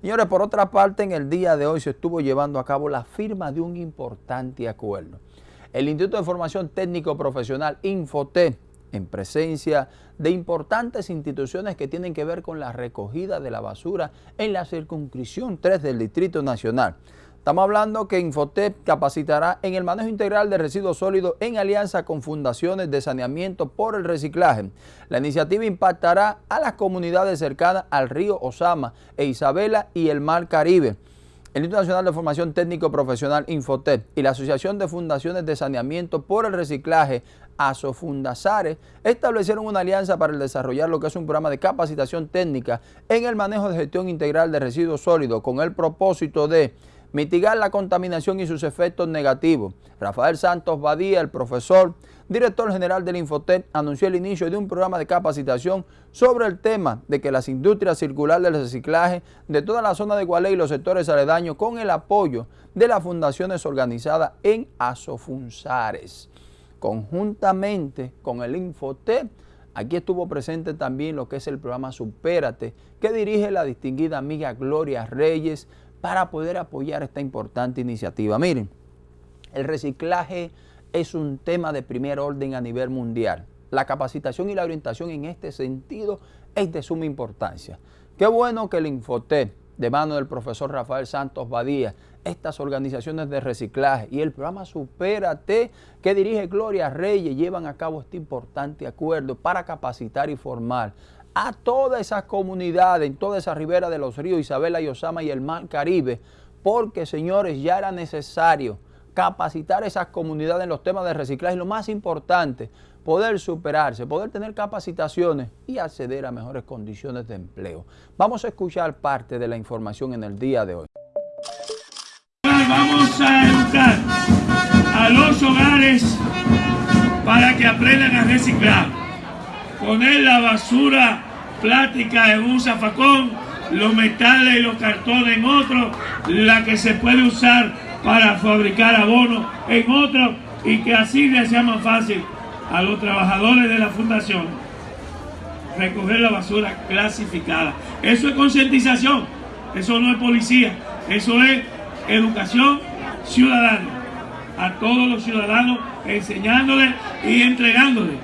Señores, por otra parte, en el día de hoy se estuvo llevando a cabo la firma de un importante acuerdo. El Instituto de Formación Técnico Profesional, Infotec, en presencia de importantes instituciones que tienen que ver con la recogida de la basura en la circunscripción 3 del Distrito Nacional. Estamos hablando que Infotep capacitará en el manejo integral de residuos sólidos en alianza con fundaciones de saneamiento por el reciclaje. La iniciativa impactará a las comunidades cercanas al río Osama e Isabela y el Mar Caribe. El Instituto Nacional de Formación Técnico Profesional Infotep y la Asociación de Fundaciones de Saneamiento por el Reciclaje Asofundazare establecieron una alianza para desarrollar lo que es un programa de capacitación técnica en el manejo de gestión integral de residuos sólidos con el propósito de mitigar la contaminación y sus efectos negativos. Rafael Santos Badía, el profesor, director general del Infotec, anunció el inicio de un programa de capacitación sobre el tema de que las industrias circulares del reciclaje de toda la zona de Gualey y los sectores aledaños con el apoyo de las fundaciones organizadas en Asofunzares. Conjuntamente con el Infotec, Aquí estuvo presente también lo que es el programa Supérate, que dirige la distinguida amiga Gloria Reyes, para poder apoyar esta importante iniciativa. Miren, el reciclaje es un tema de primer orden a nivel mundial. La capacitación y la orientación en este sentido es de suma importancia. Qué bueno que el Infotec, de mano del profesor Rafael Santos Badía, estas organizaciones de reciclaje y el programa Supérate que dirige Gloria Reyes llevan a cabo este importante acuerdo para capacitar y formar a todas esas comunidades, en toda esa ribera de los ríos Isabela y Osama y el Mar Caribe, porque señores, ya era necesario capacitar esas comunidades en los temas de reciclaje lo más importante, poder superarse, poder tener capacitaciones y acceder a mejores condiciones de empleo. Vamos a escuchar parte de la información en el día de hoy. Vamos a educar a los hogares para que aprendan a reciclar poner la basura plástica en un zafacón, los metales y los cartones en otro, la que se puede usar para fabricar abono en otro y que así le sea más fácil a los trabajadores de la fundación recoger la basura clasificada. Eso es concientización, eso no es policía, eso es educación ciudadana. A todos los ciudadanos enseñándoles y entregándoles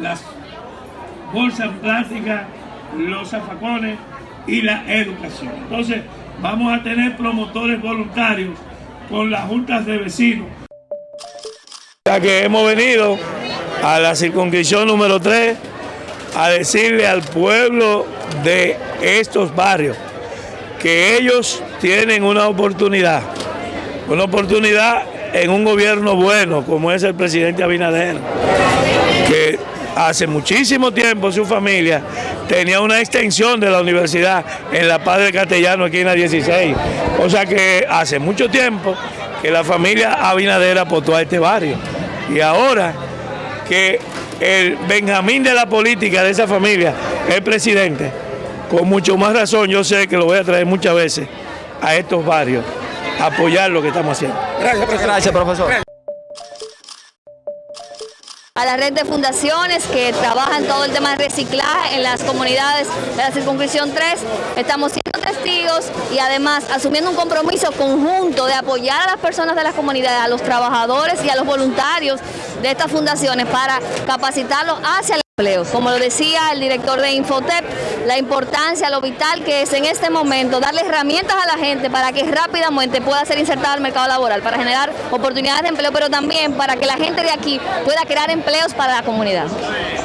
las bolsas plásticas, los zafacones y la educación. Entonces, vamos a tener promotores voluntarios con las juntas de vecinos. Ya que hemos venido a la circunscripción número 3 a decirle al pueblo de estos barrios que ellos tienen una oportunidad, una oportunidad en un gobierno bueno como es el presidente Abinader, que hace muchísimo tiempo su familia tenía una extensión de la universidad en La Paz del Castellano, aquí en la 16. O sea que hace mucho tiempo que la familia Abinader aportó a este barrio. Y ahora que el Benjamín de la política de esa familia es el presidente, con mucho más razón yo sé que lo voy a traer muchas veces a estos barrios, a apoyar lo que estamos haciendo. Gracias, profesor. Gracias, profesor a la red de fundaciones que trabajan todo el tema de reciclaje en las comunidades de la circunscripción 3. Estamos siendo testigos y además asumiendo un compromiso conjunto de apoyar a las personas de las comunidades, a los trabajadores y a los voluntarios de estas fundaciones para capacitarlos hacia empleo. Como lo decía el director de Infotep, la importancia, lo vital que es en este momento darle herramientas a la gente para que rápidamente pueda ser insertada al mercado laboral, para generar oportunidades de empleo, pero también para que la gente de aquí pueda crear empleos para la comunidad.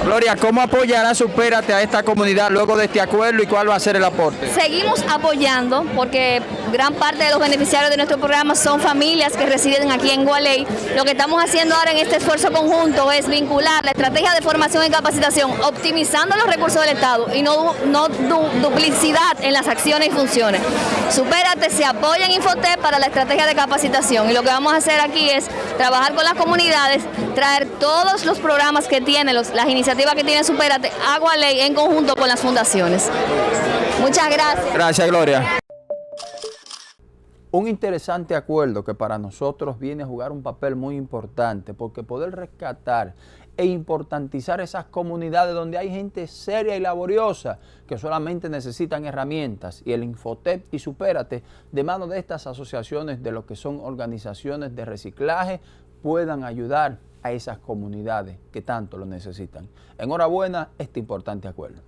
Gloria, ¿cómo apoyará Supérate a esta comunidad luego de este acuerdo y cuál va a ser el aporte? Seguimos apoyando porque gran parte de los beneficiarios de nuestro programa son familias que residen aquí en Gualey. Lo que estamos haciendo ahora en este esfuerzo conjunto es vincular la estrategia de formación y capacitación optimizando los recursos del Estado y no, no duplicidad en las acciones y funciones. Supérate se apoya en Infotep para la estrategia de capacitación y lo que vamos a hacer aquí es trabajar con las comunidades, traer todos los programas que tiene, las iniciativas iniciativa que tiene Superate Agua Ley en conjunto con las fundaciones. Muchas gracias. Gracias, Gloria. Un interesante acuerdo que para nosotros viene a jugar un papel muy importante porque poder rescatar e importantizar esas comunidades donde hay gente seria y laboriosa que solamente necesitan herramientas y el Infotep y Supérate de mano de estas asociaciones de lo que son organizaciones de reciclaje puedan ayudar a esas comunidades que tanto lo necesitan. Enhorabuena este importante acuerdo.